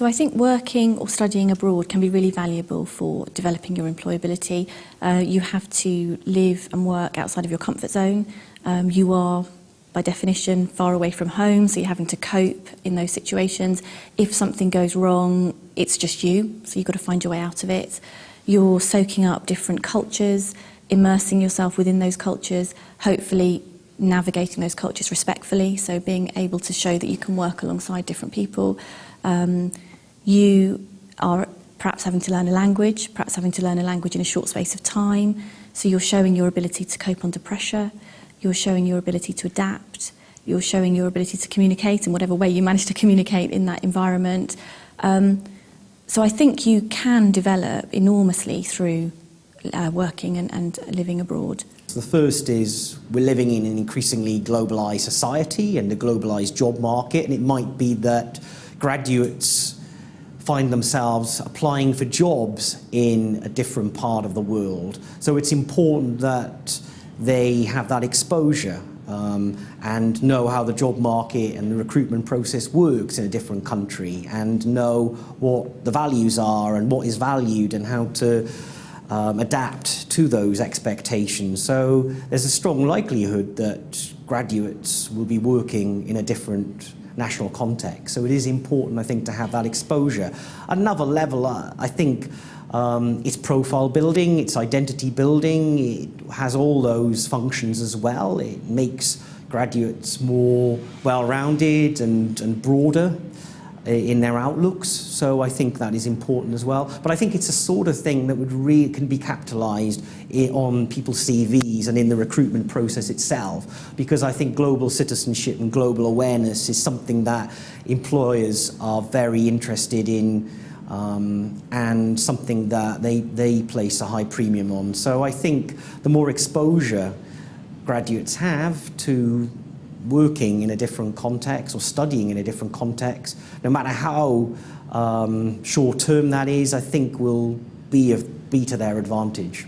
So I think working or studying abroad can be really valuable for developing your employability. Uh, you have to live and work outside of your comfort zone. Um, you are by definition far away from home, so you're having to cope in those situations. If something goes wrong, it's just you, so you've got to find your way out of it. You're soaking up different cultures, immersing yourself within those cultures, hopefully navigating those cultures respectfully, so being able to show that you can work alongside different people. Um, you are perhaps having to learn a language, perhaps having to learn a language in a short space of time, so you're showing your ability to cope under pressure. you're showing your ability to adapt, you're showing your ability to communicate in whatever way you manage to communicate in that environment. Um, so I think you can develop enormously through uh, working and, and living abroad. The first is we're living in an increasingly globalised society and a globalised job market and it might be that graduates find themselves applying for jobs in a different part of the world. So it's important that they have that exposure um, and know how the job market and the recruitment process works in a different country and know what the values are and what is valued and how to um, adapt to those expectations. So there's a strong likelihood that graduates will be working in a different national context. So it is important, I think, to have that exposure. Another level, uh, I think, um, it's profile building, it's identity building, it has all those functions as well. It makes graduates more well-rounded and, and broader in their outlooks, so I think that is important as well. But I think it's a sort of thing that would really can be capitalised on people's CVs and in the recruitment process itself, because I think global citizenship and global awareness is something that employers are very interested in um, and something that they, they place a high premium on. So I think the more exposure graduates have to working in a different context or studying in a different context, no matter how um, short term that is, I think will be, a, be to their advantage.